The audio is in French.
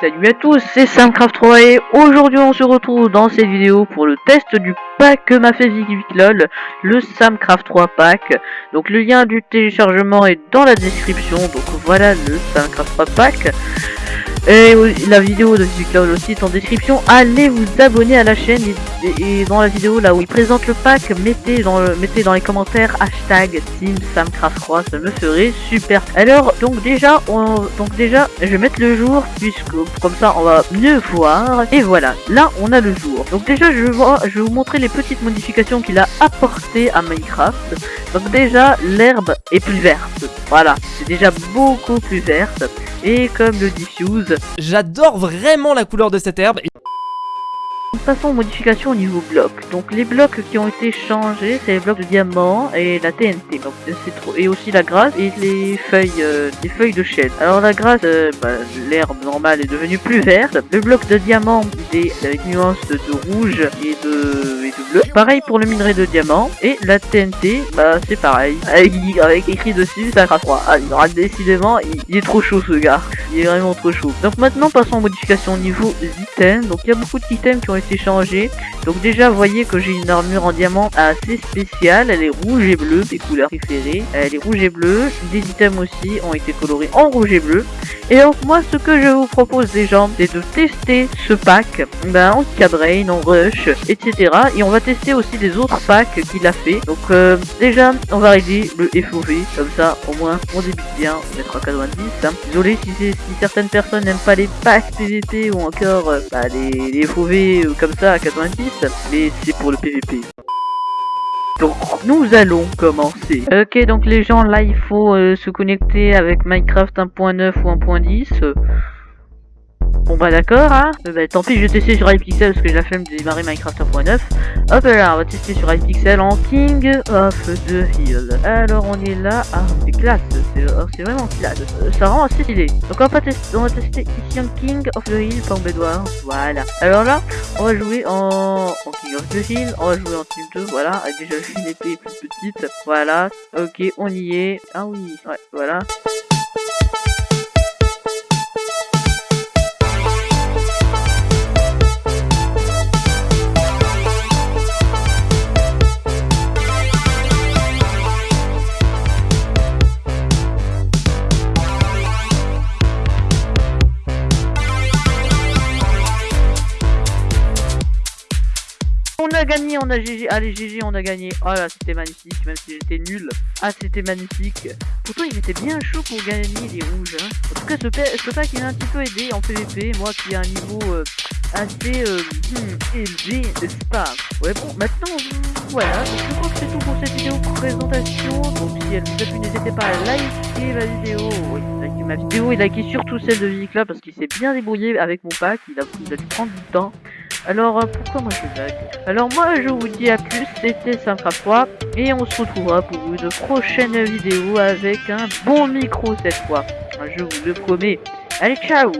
Salut à tous, c'est Samcraft 3 et aujourd'hui on se retrouve dans cette vidéo pour le test du pack que m'a fait VicLol, le Samcraft 3 pack. Donc le lien du téléchargement est dans la description, donc voilà le Samcraft 3 pack. Et la vidéo de VicLol aussi est en description, allez vous abonner à la chaîne et, dans la vidéo là où il présente le pack, mettez dans, le, mettez dans les commentaires hashtag Team Samcraft 3, ça me ferait super. Alors donc déjà, on, donc déjà je vais mettre le jour puisque comme ça on va mieux voir. Et voilà, là on a le jour. Donc déjà je vais, je vais vous montrer les petites modifications qu'il a apportées à Minecraft. Donc déjà l'herbe est plus verte. Voilà, c'est déjà beaucoup plus verte. Et comme le diffuse. J'adore vraiment la couleur de cette herbe. Passons modifications au niveau bloc. Donc les blocs qui ont été changés, c'est les blocs de diamant et la TNT. Donc c'est trop et aussi la grâce et les feuilles, euh, les feuilles de chêne. Alors la grâce, euh, bah, l'herbe normale est devenue plus verte. Le bloc de diamant est avec nuance de rouge et de, bleu. Pareil pour le minerai de diamant et la TNT, bah c'est pareil. Avec, avec, écrit dessus, ça sera froid. Ah, il aura décidément, il, est trop chaud ce gars. Il est vraiment trop chaud. Donc maintenant passons aux modifications au niveau items. Donc il y a beaucoup d'items qui ont été changé. Donc déjà, voyez que j'ai une armure en diamant assez spéciale. Elle est rouge et bleue, des couleurs préférées. Elle est rouge et bleue. Des items aussi ont été colorés en rouge et bleu. Et donc moi, ce que je vous propose déjà, c'est de tester ce pack ben, en cabrain, en rush, etc. Et on va tester aussi des autres packs qu'il a fait. Donc euh, déjà, on va régler le FOV. Comme ça, au moins, on débute bien. On mettra 90. Hein. Désolé si, si certaines personnes n'aiment pas les packs PVP ou encore euh, bah, les, les FOV comme ça à 90, mais c'est pour le PVP. Nous allons commencer. Ok donc les gens là il faut euh, se connecter avec Minecraft 1.9 ou 1.10. Bon bah d'accord, hein euh, bah, Tant pis, je vais tester sur iPixel parce que j'ai la flemme de démarrer Minecraft 1.9. Hop là, on va tester sur iPixel en King of the Hill. Alors on est là, ah c'est classe, c'est oh, vraiment classe, euh, ça rend assez stylé. Donc on va, tester, on va tester ici en King of the Hill par Bedouard, voilà. Alors là, on va jouer en, King of the Hill, on va jouer en Team 2, voilà, avec déjà une épée plus petite, voilà. Ok, on y est, ah oui, ouais, voilà. A gagné, on a GG. Allez, GG, on a gagné. Oh là, c'était magnifique, même si j'étais nul. Ah, c'était magnifique. Pourtant, il était bien chaud pour gagner les rouges. Hein. En tout cas, ce, pack, il m'a un petit peu aidé en PvP. Moi qui ai un niveau euh, assez euh, hmm, élevé, n'est-ce pas? Ouais, bon, maintenant, voilà. Je crois que c'est tout pour cette vidéo présentation. Donc, si elle vous a plu, n'hésitez pas à liker ma vidéo. Oui, ma vidéo et liker surtout celle de Vicla parce qu'il s'est bien débrouillé avec mon pack. Il a, il a dû prendre du temps. Alors, euh, pourquoi moi je Alors moi, je vous dis à plus, c'était 3, et on se retrouvera pour une prochaine vidéo avec un bon micro cette fois. Je vous le promets. Allez, ciao